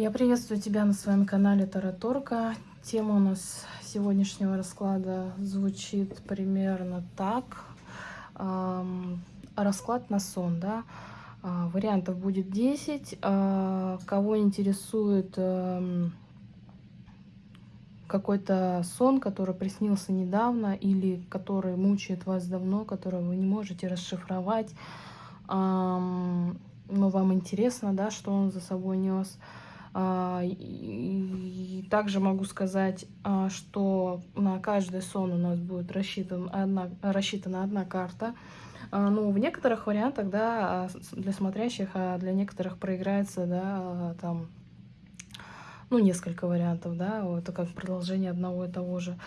Я приветствую тебя на своем канале Тараторка. Тема у нас сегодняшнего расклада звучит примерно так. Расклад на сон, да. Э, вариантов будет 10. Э, кого интересует какой-то сон, который приснился недавно или который мучает вас давно, который вы не можете расшифровать, но вам интересно, да, что он за собой нес. А, и также могу сказать, а, что на каждый сон у нас будет рассчитан одна, рассчитана одна карта. А, ну, в некоторых вариантах, да, для смотрящих, а для некоторых проиграется, да, там, ну, несколько вариантов, да, это как продолжение одного и того же.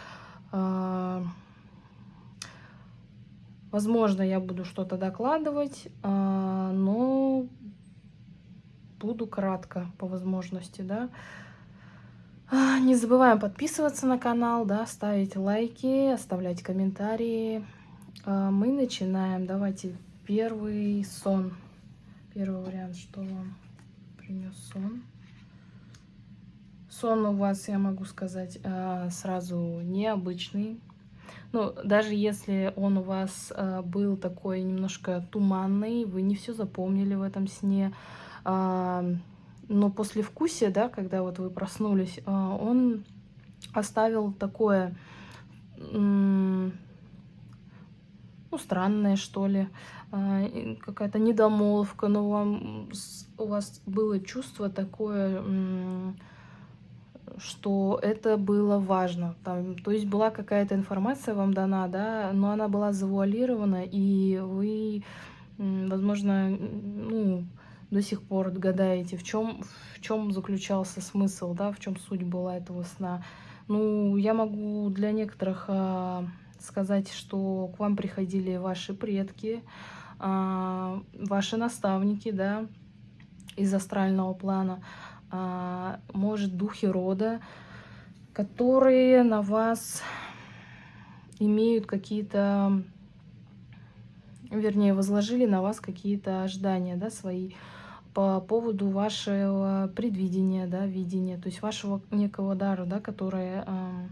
Возможно, я буду что-то докладывать, но буду кратко по возможности, да. А, не забываем подписываться на канал, да, ставить лайки, оставлять комментарии. А, мы начинаем. Давайте первый сон. Первый вариант, что вам принес сон. Сон у вас, я могу сказать, а, сразу необычный. Ну, даже если он у вас был такой немножко туманный, вы не все запомнили в этом сне, но после вкусия, да, когда вот вы проснулись, а, он оставил такое, ну, странное, что ли, а, какая-то недомолвка, но вам, у вас было чувство такое, что это было важно. Там, то есть была какая-то информация вам дана, да, но она была завуалирована, и вы, возможно, ну, до сих пор гадаете, в чем, в чем заключался смысл, да, в чем суть была этого сна. Ну, я могу для некоторых а, сказать, что к вам приходили ваши предки, а, ваши наставники, да, из астрального плана, а, может, духи рода, которые на вас имеют какие-то, вернее, возложили на вас какие-то ожидания, да, свои, по поводу вашего предвидения, да, видения, то есть вашего некого дара, да, которое э,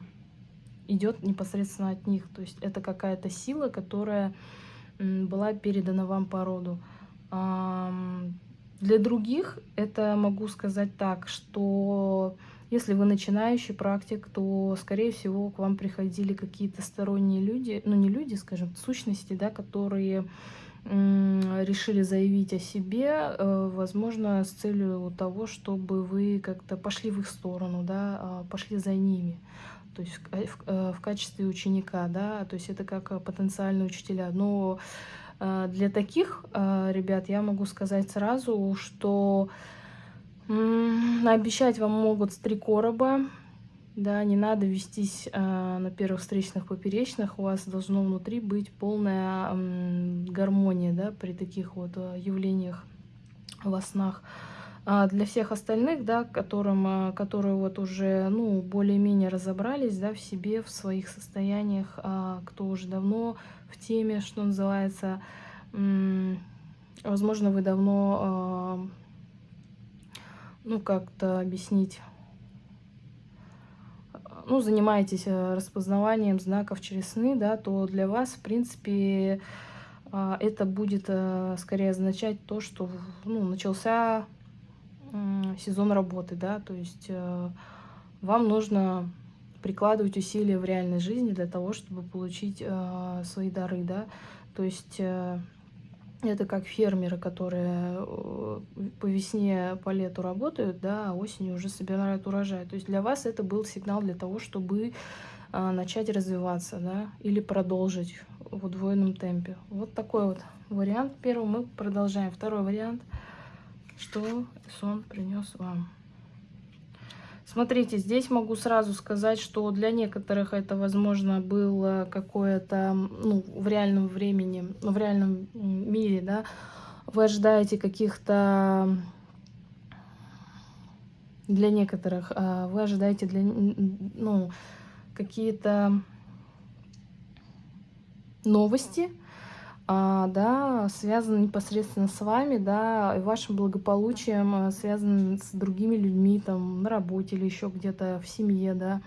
идет непосредственно от них. То есть это какая-то сила, которая была передана вам по роду. Э, для других это могу сказать так, что если вы начинающий практик, то, скорее всего, к вам приходили какие-то сторонние люди, ну не люди, скажем, сущности, да, которые решили заявить о себе, э, возможно, с целью того, чтобы вы как-то пошли в их сторону, да, а, пошли за ними, то есть в, в, э, в качестве ученика, да, то есть это как потенциальные учителя. Но э, для таких ребят я могу сказать сразу, что обещать вам могут с три короба, да, не надо вестись э, на первых встречных поперечных, у вас должно внутри быть полная э, гармония, да, при таких вот э, явлениях во снах. А для всех остальных, да, которым, э, которые вот уже, ну, более-менее разобрались, да, в себе, в своих состояниях, э, кто уже давно в теме, что называется, возможно, вы давно, ну, как-то объяснить ну, занимаетесь э, распознаванием знаков через сны, да, то для вас, в принципе, а, это будет э, скорее означать то, что ну, начался сезон работы, да, то есть э, вам нужно прикладывать усилия в реальной жизни для того, чтобы получить свои дары, да, то есть это как фермеры, которые э, по весне, по лету работают, да, а осенью уже собирают урожай. То есть для вас это был сигнал для того, чтобы а, начать развиваться, да, или продолжить в удвоенном темпе. Вот такой вот вариант. Первый мы продолжаем. Второй вариант. Что сон принес вам? Смотрите, здесь могу сразу сказать, что для некоторых это, возможно, было какое-то, ну, в реальном времени, в реальном мире, да, вы ожидаете каких-то, для некоторых, а, вы ожидаете для, ну, какие-то новости, да, связано непосредственно с вами, да, и вашим благополучием, а, связано с другими людьми, там, на работе или еще где-то в семье, да,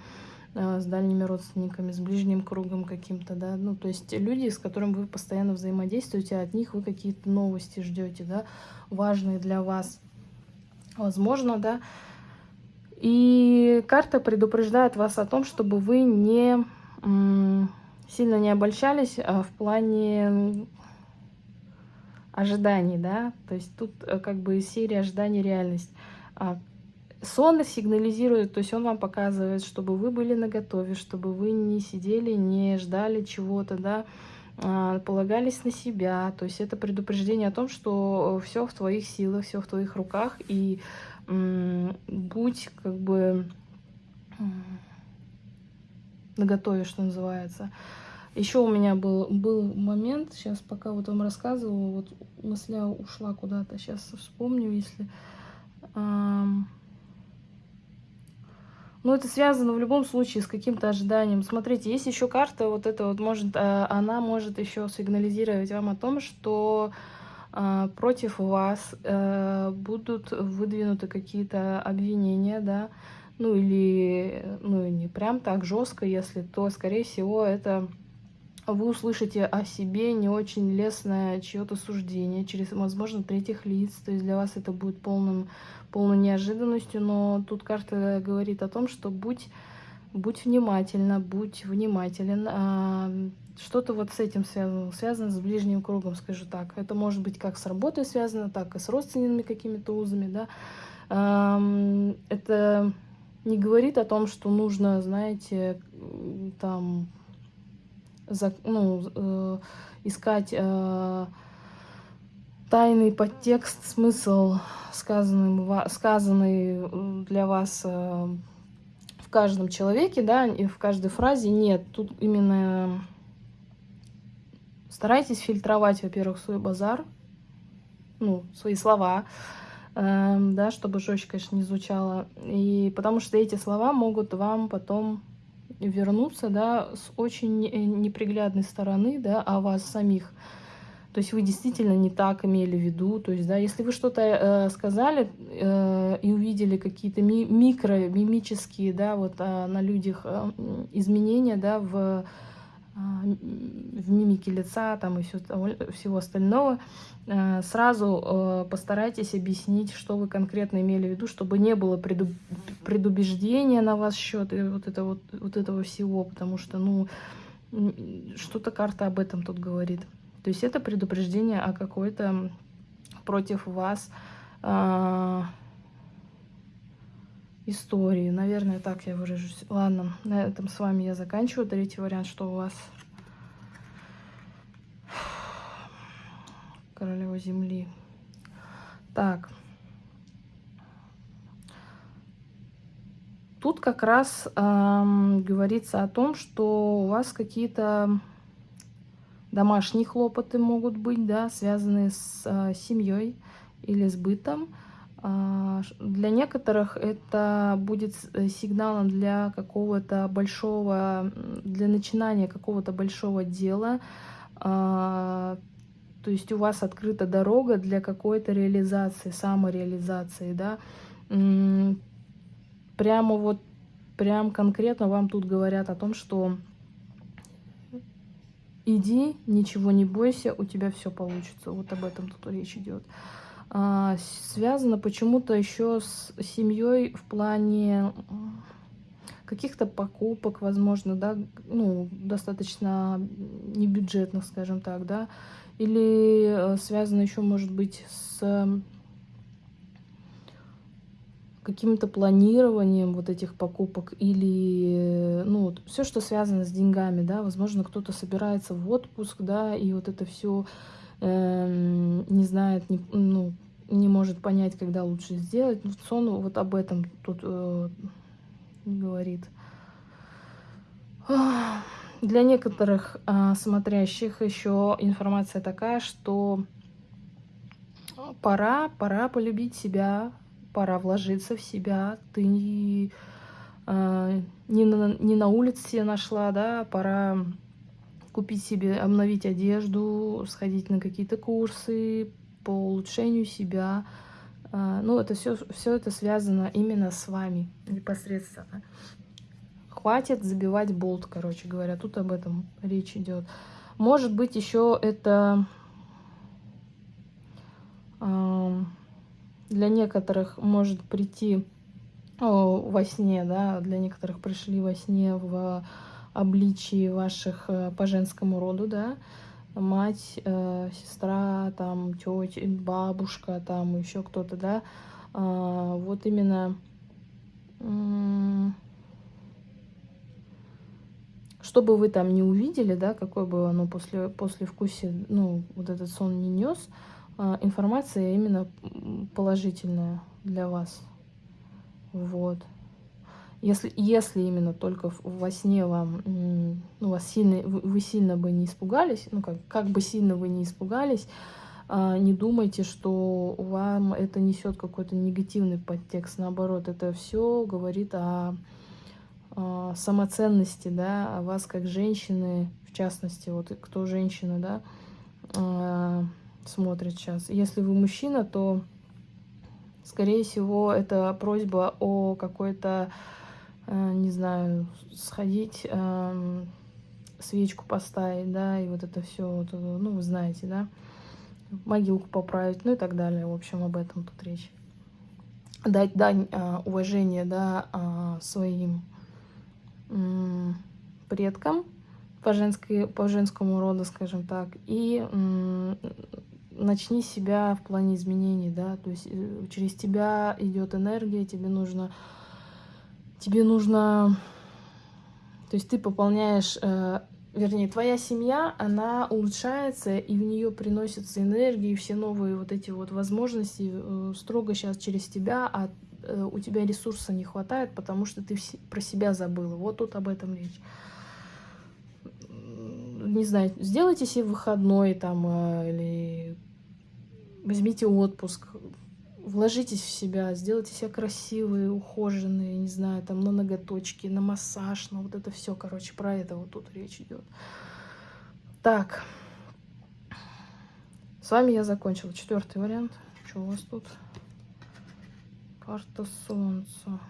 а, с дальними родственниками, с ближним кругом каким-то, да, ну, то есть люди, с которыми вы постоянно взаимодействуете, от них вы какие-то новости ждете, да, важные для вас, возможно, да, и карта предупреждает вас о том, чтобы вы не сильно не обольщались а в плане ожиданий, да, то есть тут э, как бы серия ожиданий реальность. А, сон сигнализирует, то есть он вам показывает, чтобы вы были наготове, чтобы вы не сидели, не ждали чего-то, да, а, полагались на себя. То есть это предупреждение о том, что все в твоих силах, все в твоих руках, и будь как бы наготове, что называется. Еще у меня был, был момент, сейчас пока вот вам рассказывала, вот мысля ушла куда-то, сейчас вспомню, если... Эм... Ну, это связано в любом случае с каким-то ожиданием. Смотрите, есть еще карта, вот эта вот может, э, она может еще сигнализировать вам о том, что э, против вас э, будут выдвинуты какие-то обвинения, да, ну или, ну не прям так жестко, если, то, скорее всего, это вы услышите о себе не очень лестное чье-то суждение через, возможно, третьих лиц. То есть для вас это будет полным, полной неожиданностью, но тут карта говорит о том, что будь, будь внимательна, будь внимателен. А, Что-то вот с этим связано, связано с ближним кругом, скажу так. Это может быть как с работой связано, так и с родственными какими-то узами, да. А, это не говорит о том, что нужно, знаете, там за, ну, э, искать э, тайный подтекст, смысл, сказанный, сказанный для вас э, в каждом человеке, да, и в каждой фразе. Нет, тут именно старайтесь фильтровать, во-первых, свой базар, ну, свои слова, да, чтобы жестче, конечно, не звучало. И потому что эти слова могут вам потом вернуться, да, с очень неприглядной стороны, да, о вас самих. То есть вы действительно не так имели в виду. То есть, да, если вы что-то э, сказали э, и увидели какие-то ми микро, мимические, да, вот э, на людях э, изменения, да, в в мимике лица там и все, всего остального, э, сразу э, постарайтесь объяснить, что вы конкретно имели в виду, чтобы не было предубеждения на вас счет и вот, это вот, вот этого всего, потому что, ну, что-то карта об этом тут говорит. То есть это предупреждение о какой-то против вас а, истории. Наверное, так я выражусь. Ладно, на этом с вами я заканчиваю. Третий вариант, что у вас? Королева Земли. Так. Тут как раз эм, говорится о том, что у вас какие-то домашние хлопоты могут быть, да, связанные с э, семьей или с бытом. А, для некоторых это будет э, сигналом для какого-то большого, для начинания какого-то большого дела. А, то есть у вас открыта дорога для какой-то реализации, самореализации, да. Прямо вот, прям конкретно вам тут говорят о том, что иди, ничего не бойся, у тебя все получится. Вот об этом тут речь идет. А, связано почему-то еще с семьей в плане каких-то покупок, возможно, да, ну, достаточно небюджетных, скажем так, да, или э, связано еще, может быть, с каким-то планированием вот этих покупок или, ну, все, что связано с деньгами, да, возможно, кто-то собирается в отпуск, да, и вот это все э, эм, не знает, не, ну, не может понять, когда лучше сделать. Сон вот об этом тут э, говорит. Для некоторых э, смотрящих еще информация такая, что пора, пора полюбить себя, пора вложиться в себя. Ты э, не, на, не на улице нашла, да, пора купить себе, обновить одежду, сходить на какие-то курсы по улучшению себя. А, ну, это все, все это связано именно с вами непосредственно. Хватит забивать болт, короче говоря. Тут об этом речь идет. Может быть, еще это для некоторых может прийти во сне, да, для некоторых пришли во сне в обличии ваших э, по женскому роду, да, мать, э, сестра, там, тетя, бабушка, там, еще кто-то, да, а, вот именно чтобы вы там не увидели, да, какой бы оно после, после вкусе, ну, вот этот сон не нес, а, информация именно положительная для вас. Вот. Если, если именно только во сне вам, ну, вас сильно, вы сильно бы не испугались, ну, как, как бы сильно вы не испугались, а, не думайте, что вам это несет какой-то негативный подтекст. Наоборот, это все говорит о а, самоценности, да, о вас как женщины, в частности, вот кто женщина, да, а, смотрит сейчас. Если вы мужчина, то, скорее всего, это просьба о какой-то, не знаю, сходить, свечку поставить, да, и вот это все, вот, ну, вы знаете, да, могилку поправить, ну и так далее. В общем, об этом тут речь. Дать дань уважения, да, своим предкам по, женской, по женскому роду, скажем так, и начни себя в плане изменений, да, то есть э, через тебя идет энергия, тебе нужно, тебе нужно, то есть ты пополняешь, э, вернее, твоя семья, она улучшается, и в нее приносятся энергии, и все новые вот эти вот возможности э, строго сейчас через тебя, а Э, у тебя ресурса не хватает, потому что ты про себя забыла. Вот тут об этом речь. Не знаю, сделайте себе выходной там или возьмите отпуск, вложитесь в себя, сделайте себя красивые, ухоженные, не знаю, там на ноготочки, на массаж, на вот это все, короче, про это вот тут речь идет. Так, с вами я закончила. Четвертый вариант. Что у вас тут? Карта Солнца.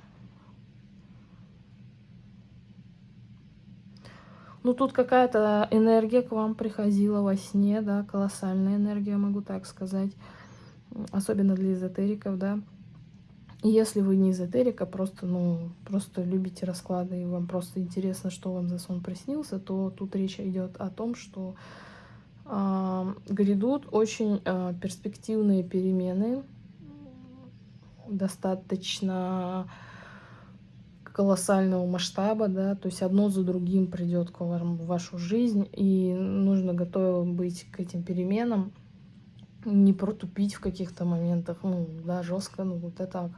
Ну, тут какая-то энергия к вам приходила во сне, да, колоссальная энергия, могу так сказать. Особенно для эзотериков, да. И если вы не эзотерика, просто, ну, просто любите расклады, и вам просто интересно, что вам за сон приснился, то тут речь идет о том, что э, грядут очень э, перспективные перемены достаточно колоссального масштаба, да, то есть одно за другим придет к вам в вашу жизнь, и нужно готовым быть к этим переменам, не протупить в каких-то моментах, ну, да, жестко, ну, вот это так.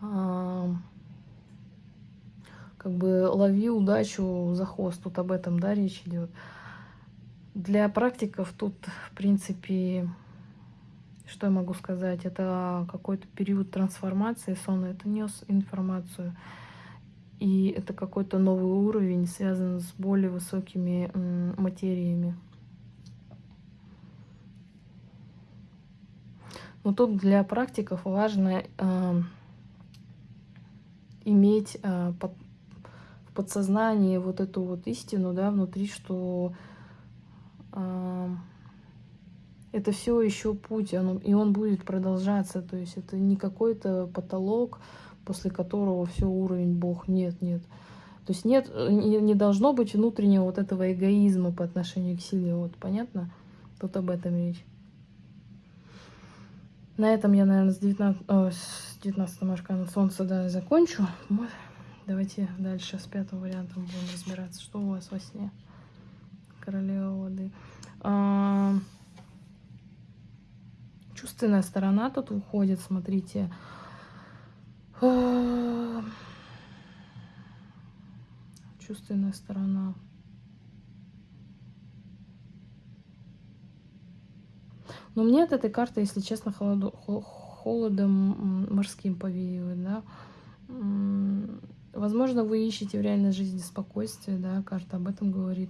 А, как бы лови удачу за хвост, тут об этом, да, речь идет. Для практиков тут, в принципе, что я могу сказать? Это какой-то период трансформации. Сон это нес информацию. И это какой-то новый уровень, связан с более высокими материями. Но тут для практиков важно э, иметь э, под, в подсознании вот эту вот истину, да, внутри, что э, это все еще путь, он, и он будет продолжаться. То есть это не какой-то потолок, после которого все уровень Бог. Нет, нет. То есть нет, не, не должно быть внутреннего вот этого эгоизма по отношению к силе. Вот, понятно? Тут об этом речь. На этом я, наверное, с 19, э, с 19 арканом Солнца да, закончу. Давайте дальше с пятым вариантом будем разбираться. Что у вас во сне? Королева воды. А чувственная сторона тут уходит, смотрите. Чувственная сторона. Но мне от этой карты, если честно, холоду, холодом морским повеивает, да. Возможно, вы ищете в реальной жизни спокойствие, да, карта об этом говорит.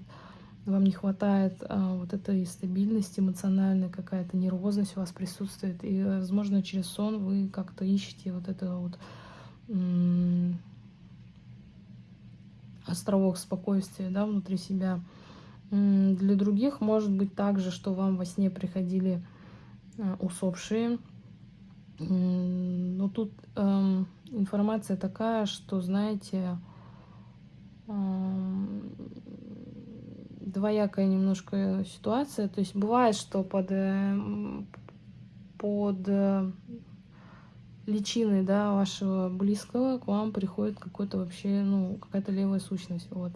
вам не хватает а, вот этой стабильности эмоциональной, какая-то нервозность у вас присутствует. И, возможно, через сон вы как-то ищете вот это вот островок спокойствия да, внутри себя. Для других может быть также, что вам во сне приходили усопшие. Но тут э, информация такая, что, знаете, э, двоякая немножко ситуация. То есть бывает, что под, э, под э, личиной да, вашего близкого к вам приходит какой-то вообще, ну, какая-то левая сущность. Вот.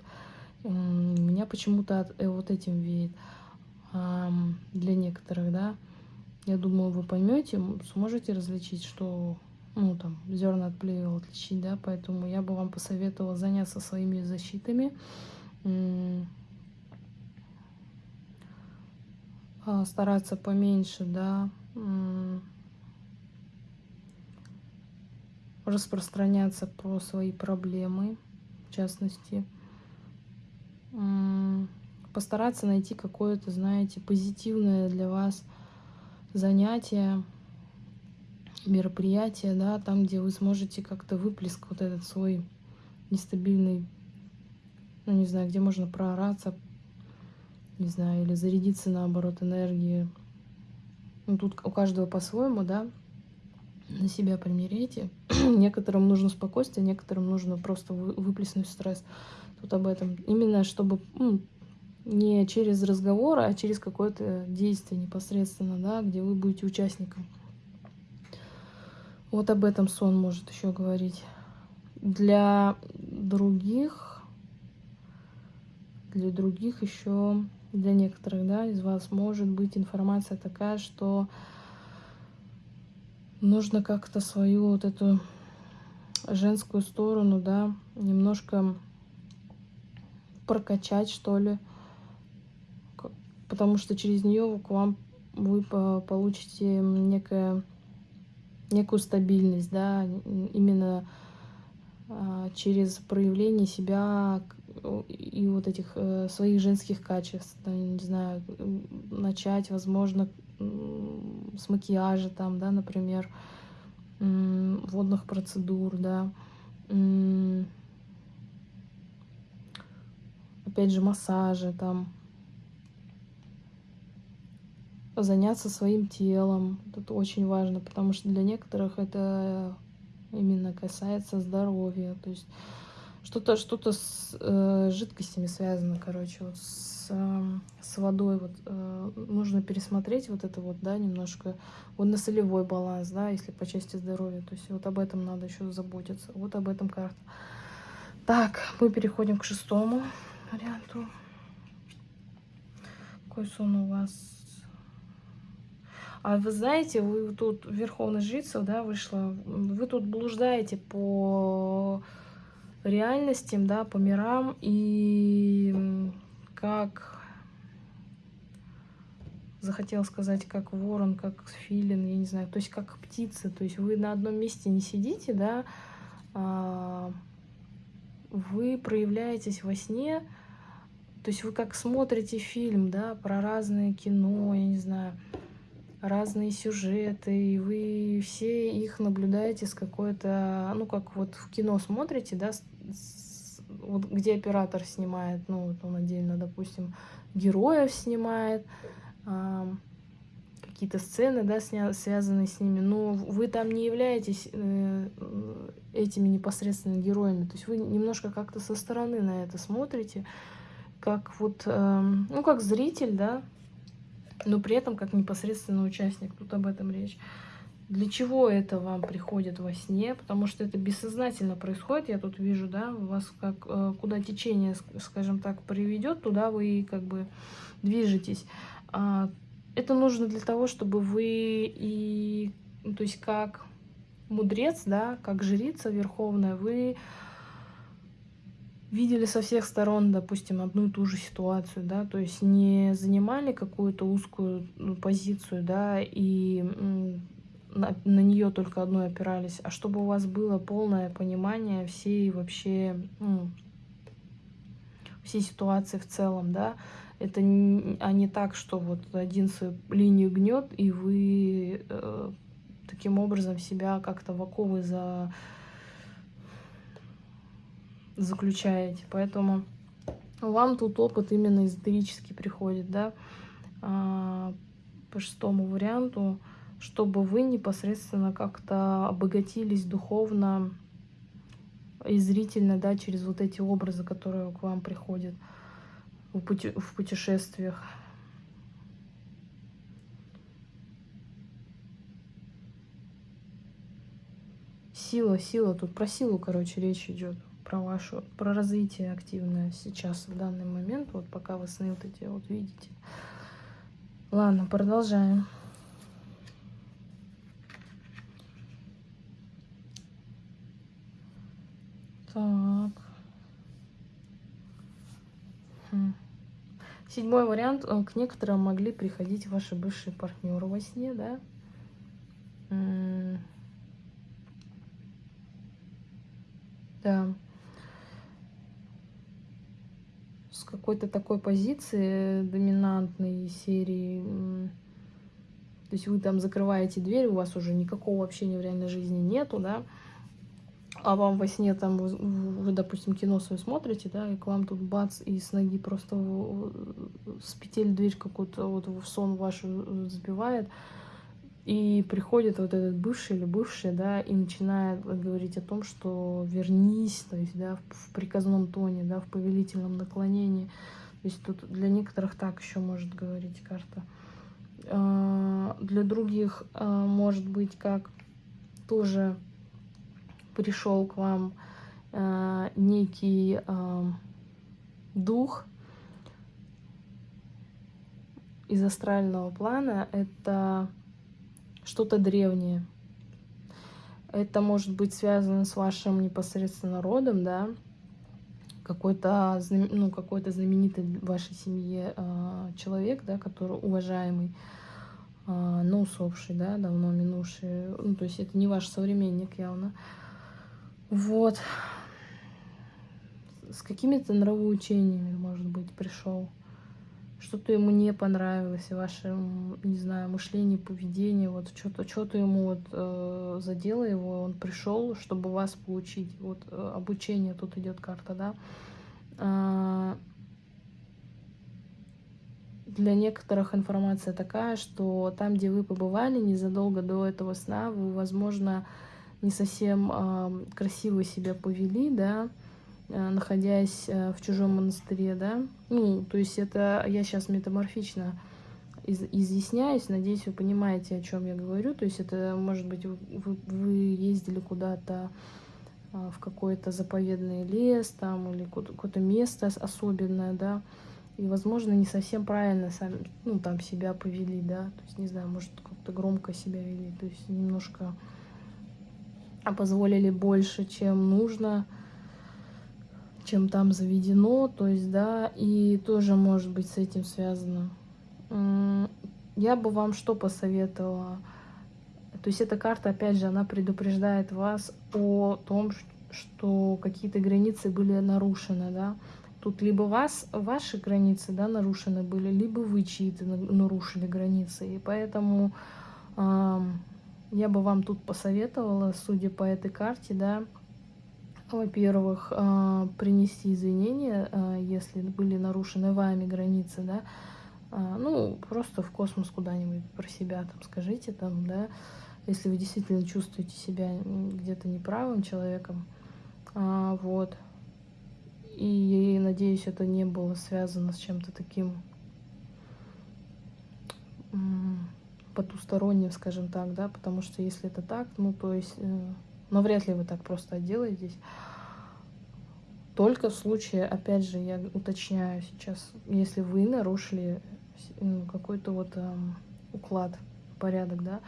Меня почему-то э, вот этим веет для некоторых, да. Я думаю, вы поймете, сможете различить, что, ну, там, зерна от плевел отличить, да, поэтому я бы вам посоветовала заняться своими защитами, а, стараться поменьше, да, распространяться про свои проблемы, в частности, постараться найти какое-то, знаете, позитивное для вас занятие, мероприятие, да, там, где вы сможете как-то выплеск вот этот свой нестабильный, ну, не знаю, где можно проораться, не знаю, или зарядиться, наоборот, энергией. Ну, тут у каждого по-своему, да, на себя примеряйте. некоторым нужно спокойствие, некоторым нужно просто выплеснуть стресс. Тут об этом. Именно чтобы ну, не через разговор, а через какое-то действие непосредственно, да, где вы будете участником. Вот об этом сон может еще говорить. Для других, для других еще, для некоторых, да, из вас может быть информация такая, что нужно как-то свою вот эту женскую сторону, да, немножко прокачать, что ли, потому что через нее к вам вы получите некое, некую стабильность, да, именно а, через проявление себя и вот этих э, своих женских качеств, не знаю, начать, возможно, с макияжа там, да, например, водных процедур, да, опять же, массажи там, заняться своим телом. Это очень важно, потому что для некоторых это именно касается здоровья. То есть что-то что-то с э, жидкостями связано, короче, вот с, э, с водой. Вот э, нужно пересмотреть вот это вот, да, немножко водно-солевой баланс, да, если по части здоровья. То есть вот об этом надо еще заботиться. Вот об этом карта. Так, мы переходим к шестому варианту. Какой сон у вас? А вы знаете, вы тут Верховная Жрица, да, вышла. Вы тут блуждаете по реальностям, да, по мирам, и как захотел сказать, как ворон, как филин, я не знаю, то есть как птица, то есть вы на одном месте не сидите, да, а вы проявляетесь во сне, то есть вы как смотрите фильм, да, про разное кино, я не знаю, разные сюжеты, и вы все их наблюдаете с какой-то, ну, как вот в кино смотрите, да, вот где оператор снимает, ну, вот он отдельно, допустим, героев снимает, э, какие-то сцены, да, сня связанные с ними, но вы там не являетесь э, этими непосредственно героями, то есть вы немножко как-то со стороны на это смотрите, как вот, э, ну, как зритель, да, но при этом как непосредственно участник, тут об этом речь. Для чего это вам приходит во сне? Потому что это бессознательно происходит. Я тут вижу, да, у вас как э, куда течение, скажем так, приведет, туда вы как бы движетесь. А, это нужно для того, чтобы вы и, ну, то есть как мудрец, да, как жрица верховная, вы видели со всех сторон, допустим, одну и ту же ситуацию, да, то есть не занимали какую-то узкую ну, позицию, да, и на, на нее только одной опирались, а чтобы у вас было полное понимание всей вообще, ну, всей ситуации в целом, да, Это не, а не так, что вот один свою линию гнет, и вы э, таким образом себя как-то в оковы за... заключаете. Поэтому вам тут опыт именно эзотерический приходит, да, а, по шестому варианту, чтобы вы непосредственно как-то обогатились духовно и зрительно, да, через вот эти образы, которые к вам приходят в, пути в путешествиях. Сила, сила, тут про силу, короче, речь идет про вашу, про развитие активное сейчас, в данный момент, вот пока вы сны вот эти вот видите. Ладно, продолжаем. Так. Хм. Седьмой вариант. К некоторым могли приходить ваши бывшие партнеры во сне? Да. С какой-то такой позиции доминантной серии. То есть вы там закрываете дверь, у вас уже никакого общения в реальной жизни нету, да? а вам во сне там, вы, вы, допустим, кино свое смотрите, да, и к вам тут бац, и с ноги просто с петель дверь какую-то вот в сон вашу сбивает, и приходит вот этот бывший или бывшая, да, и начинает говорить о том, что вернись, то есть, да, в, приказном тоне, да, в повелительном наклонении. То есть тут для некоторых так еще может говорить карта. А, для других а, может быть как тоже пришел к вам э, некий дух из астрального плана, это что-то древнее. Это может быть связано с вашим непосредственно родом, да, какой-то ну, какой знаменитый в вашей семье э, человек, да, который уважаемый, э, но усопший, да, давно минувший. Ну, то есть это не ваш современник явно. Вот. С какими-то нравоучениями, может быть, пришел. Что-то ему не понравилось, ваше, не знаю, мышление, поведение, вот что-то что-то ему вот э, задело его, он пришел, чтобы вас получить. Вот э, обучение, тут идет карта, да. Э, для некоторых информация такая, что там, где вы побывали незадолго до этого сна, вы, возможно, не совсем э, красиво себя повели, да, находясь э, в чужом монастыре, да. Ну, то есть это я сейчас метаморфично из, изъясняюсь, надеюсь, вы понимаете, о чем я говорю. То есть это, может быть, вы, вы ездили куда-то э, в какой-то заповедный лес там или какое-то место особенное, да, и, возможно, не совсем правильно сами, ну, там себя повели, да, то есть, не знаю, может, как-то громко себя вели, то есть немножко а позволили больше, чем нужно, чем там заведено, то есть, да, и тоже может быть с этим связано. Я бы вам что посоветовала? То есть эта карта, опять же, она предупреждает вас о том, что какие-то границы были нарушены, да. Тут либо вас, ваши границы, да, нарушены были, либо вы чьи-то нарушили границы. И поэтому я бы вам тут посоветовала, судя по этой карте, да, во-первых, а, принести извинения, а, если были нарушены вами границы, да, а, ну, просто в космос куда-нибудь про себя там скажите, там, да, если вы действительно чувствуете себя где-то неправым человеком, вот, и надеюсь, это не было связано с чем-то таким потусторонним, скажем так, да, потому что если это так, ну, то есть, э, ну, вряд ли вы так просто отделаетесь. Только в случае, опять же, я уточняю сейчас, если вы нарушили ну, какой-то вот э, уклад, порядок, да,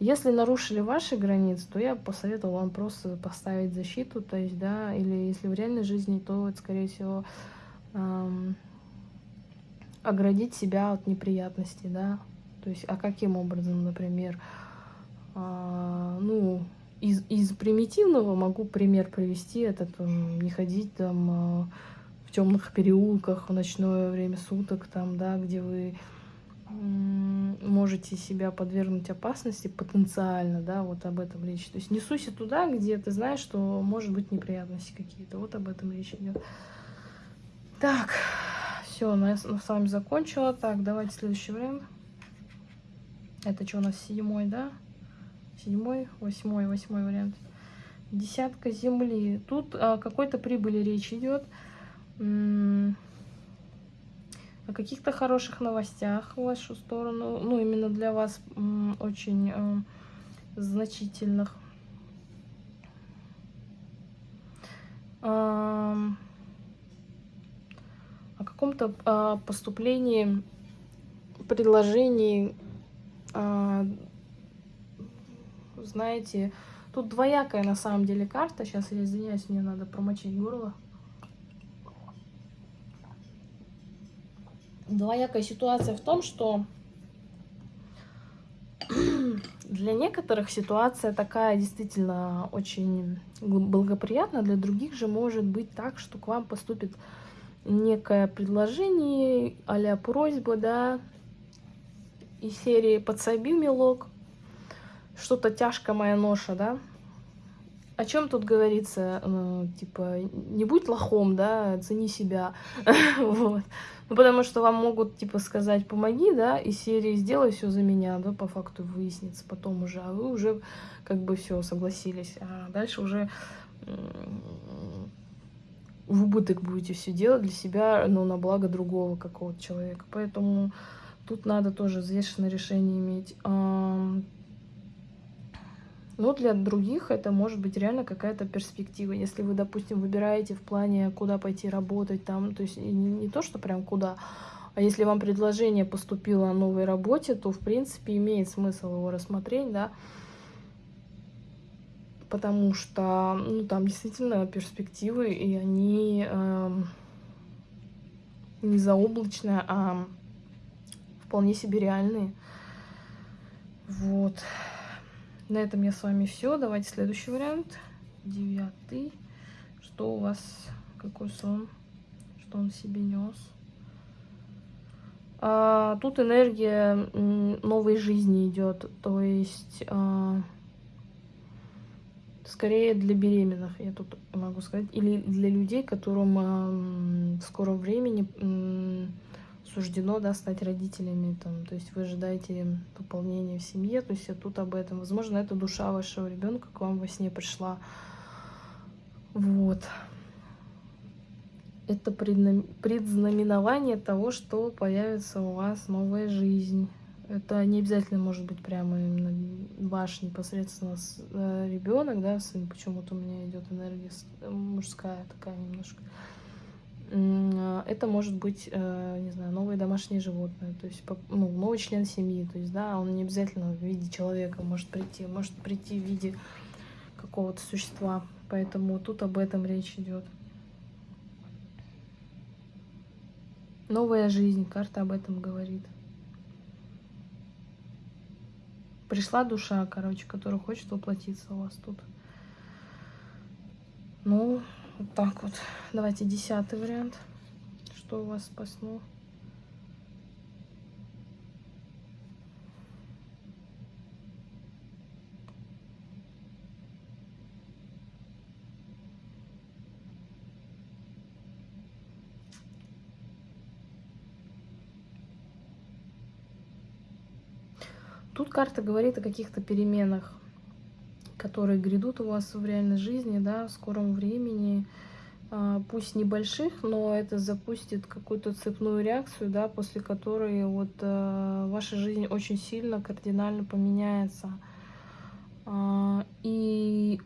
если нарушили ваши границы, то я посоветовала вам просто поставить защиту, то есть, да, или если в реальной жизни, то, это, скорее всего, эм, оградить себя от неприятностей, да, то есть, а каким образом, например, а, ну, из, из примитивного могу пример привести, это там, не ходить там а, в темных переулках в ночное время суток, там, да, где вы можете себя подвергнуть опасности потенциально, да, вот об этом речь. То есть не суйся туда, где ты знаешь, что может быть неприятности какие-то. Вот об этом речь идет. Так, все, я с вами закончила. Так, давайте следующий вариант. Это что у нас седьмой, да? Седьмой, восьмой, восьмой вариант. Десятка земли. Тут о какой-то прибыли речь идет. О каких-то хороших новостях в вашу сторону. Ну, именно для вас очень э, значительных. О каком-то э, поступлении предложений э, знаете, тут двоякая на самом деле карта. Сейчас я извиняюсь, мне надо промочить горло. Двоякая ситуация в том, что для некоторых ситуация такая действительно очень благоприятна, для других же может быть так, что к вам поступит некое предложение а просьба, да, из серии «Подсоби, милок», что-то тяжко моя ноша, да? О чем тут говорится? Ну, типа, не будь лохом, да, цени себя. вот. Ну, потому что вам могут, типа, сказать, помоги, да, и серии сделай все за меня, да, по факту выяснится потом уже, а вы уже как бы все согласились. А дальше уже в убыток будете все делать для себя, но на благо другого какого-то человека. Поэтому тут надо тоже взвешенное решение иметь. Но для других это может быть реально какая-то перспектива. Если вы, допустим, выбираете в плане, куда пойти работать, там, то есть не, то, что прям куда, а если вам предложение поступило о новой работе, то, в принципе, имеет смысл его рассмотреть, да, потому что, ну, там действительно перспективы, и они э, не заоблачные, а вполне себе реальные. Вот. На этом я с вами все. Давайте следующий вариант. Девятый. Что у вас? Какой сон? Что он себе нес? А, тут энергия новой жизни идет. То есть... А, скорее для беременных, я тут могу сказать, или для людей, которым э, в скором времени суждено да, стать родителями, там, то есть вы ожидаете пополнения в семье, то есть тут об этом. Возможно, это душа вашего ребенка к вам во сне пришла. Вот. Это предзнаменование того, что появится у вас новая жизнь. Это не обязательно может быть прямо именно ваш непосредственно э, ребенок, да, сын. Почему-то у меня идет энергия мужская такая немножко. А, это может быть, э, не знаю, новое домашнее животное, то есть ну, новый член семьи, то есть, да, он не обязательно в виде человека может прийти, может прийти в виде какого-то существа, поэтому тут об этом речь идет. Новая жизнь, карта об этом говорит. Пришла душа, короче, которая хочет воплотиться у вас тут. Ну, вот так вот. Давайте десятый вариант. Что у вас сну? Тут карта говорит о каких-то переменах которые грядут у вас в реальной жизни, да, в скором времени, а, пусть небольших, но это запустит какую-то цепную реакцию, да, после которой вот э, ваша жизнь очень сильно, кардинально поменяется. А, и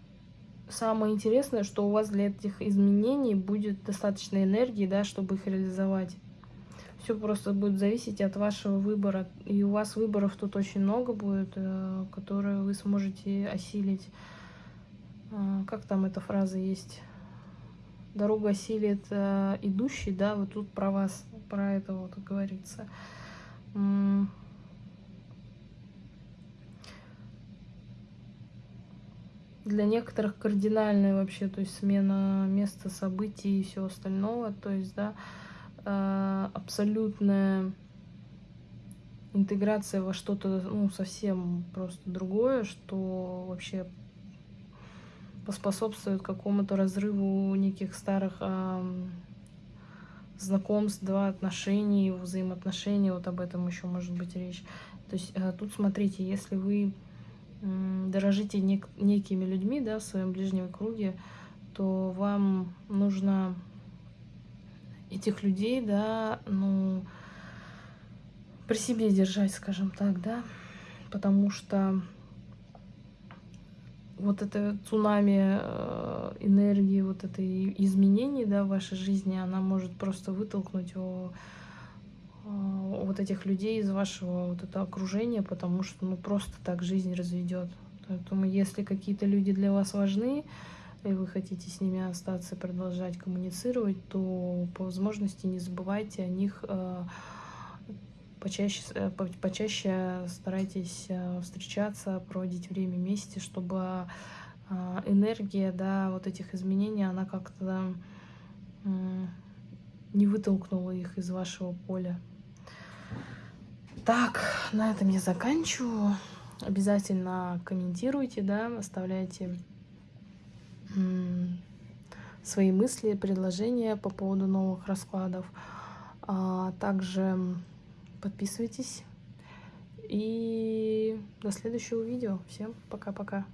самое интересное, что у вас для этих изменений будет достаточно энергии, да, чтобы их реализовать. Все просто будет зависеть от вашего выбора. И у вас выборов тут очень много будет, э, которые вы сможете осилить. А, как там эта фраза есть? Дорога осилит э, идущий, да, вот тут про вас, про это вот говорится. для некоторых кардинальная вообще, то есть смена места событий и все остальное, то есть, да, абсолютная интеграция во что-то, ну, совсем просто другое, что вообще поспособствует какому-то разрыву неких старых э, знакомств, да, отношений, взаимоотношений, вот об этом еще может быть речь. То есть э, тут смотрите, если вы э, дорожите нек некими людьми, да, в своем ближнем круге, то вам нужно этих людей, да, ну, при себе держать, скажем так, да, потому что вот это цунами э, энергии, вот это изменений, да, в вашей жизни, она может просто вытолкнуть о, о, вот этих людей из вашего вот этого окружения, потому что, ну, просто так жизнь разведет. Поэтому, если какие-то люди для вас важны, и вы хотите с ними остаться и продолжать коммуницировать, то по возможности не забывайте о них э, почаще, э, почаще старайтесь э, встречаться, проводить время вместе, чтобы энергия, да, вот этих изменений, она как-то не вытолкнула их из вашего поля. Так, на этом я заканчиваю. Обязательно комментируйте, да, оставляйте свои мысли, предложения по поводу новых раскладов. А также Подписывайтесь. И до следующего видео. Всем пока-пока.